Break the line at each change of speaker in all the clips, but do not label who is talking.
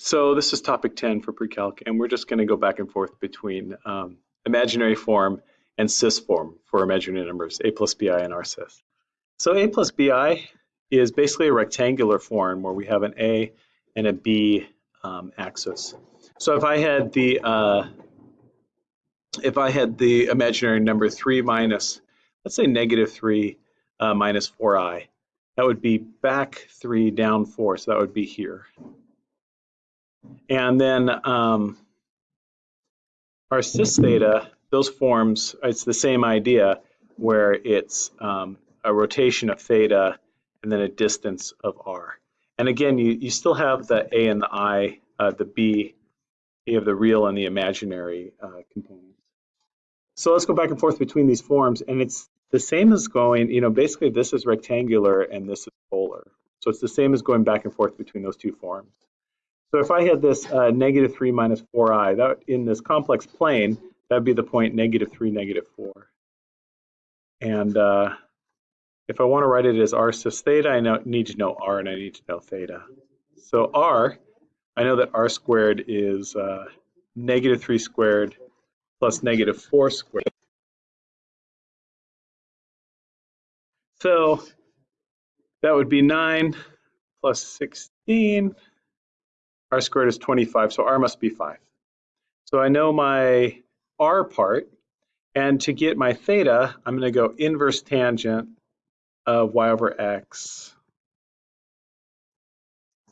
So this is topic 10 for pre-calc, and we're just going to go back and forth between um, imaginary form and cis form for imaginary numbers, a plus bi and r cis. So a plus bi is basically a rectangular form where we have an a and a b um, axis. So if I had the uh, if I had the imaginary number 3 minus, let's say negative 3 uh, minus 4i, that would be back 3 down 4, so that would be here. And then um, our cis theta, those forms, it's the same idea where it's um, a rotation of theta and then a distance of r. And again, you, you still have the a and the i, uh, the b, you have the real and the imaginary uh, components. So let's go back and forth between these forms, and it's the same as going, you know, basically this is rectangular and this is polar. So it's the same as going back and forth between those two forms. So if I had this uh, negative 3 minus 4i, that in this complex plane, that would be the point negative 3, negative 4. And uh, if I want to write it as r cis theta, I know, need to know r and I need to know theta. So r, I know that r squared is uh, negative 3 squared plus negative 4 squared. So that would be 9 plus 16 r squared is 25, so r must be 5. So I know my r part, and to get my theta, I'm going to go inverse tangent of y over x.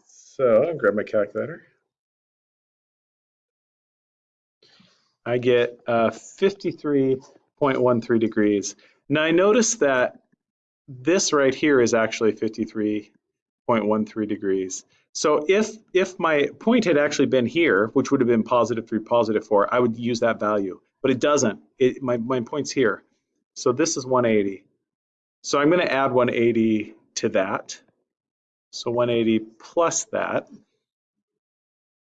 So I'll grab my calculator. I get uh, 53.13 degrees. Now I notice that this right here is actually 53.13 degrees. So if if my point had actually been here, which would have been positive 3, positive 4, I would use that value. But it doesn't. It, my, my point's here. So this is 180. So I'm going to add 180 to that. So 180 plus that.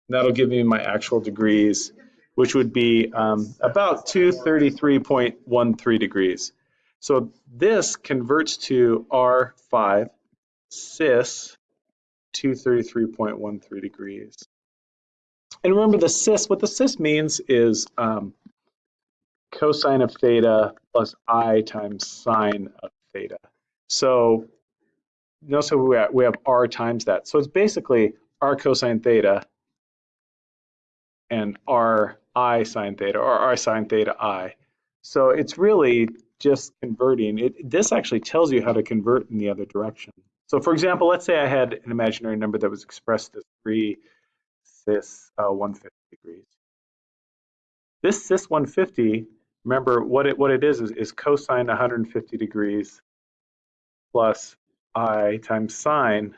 That'll give me my actual degrees, which would be um, about 233.13 degrees. So this converts to R5 cis 233.13 degrees. And remember the cis, what the cis means is um, cosine of theta plus i times sine of theta. So notice how we have, we have r times that. So it's basically r cosine theta and r i sine theta or r sine theta i. So it's really just converting. It, this actually tells you how to convert in the other direction. So for example, let's say I had an imaginary number that was expressed as 3 cis uh, 150 degrees. This cis 150, remember what it, what it is, is, is cosine 150 degrees plus i times sine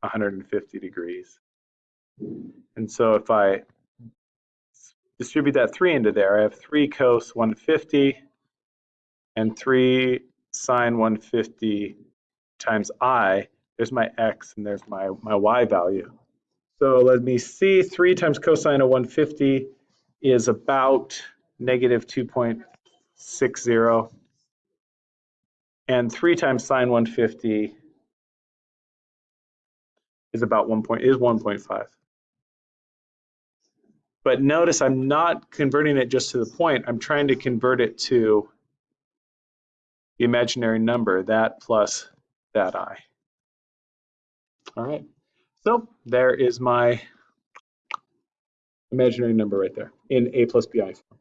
150 degrees. And so if I distribute that 3 into there, I have 3 cos 150 and 3 sine 150 times i, there's my x and there's my, my y value. So let me see, 3 times cosine of 150 is about negative 2.60. And 3 times sine 150 is about 1 point, is 1.5. But notice I'm not converting it just to the point, I'm trying to convert it to the imaginary number, that plus that i. All right, so there is my imaginary number right there in a plus bi form.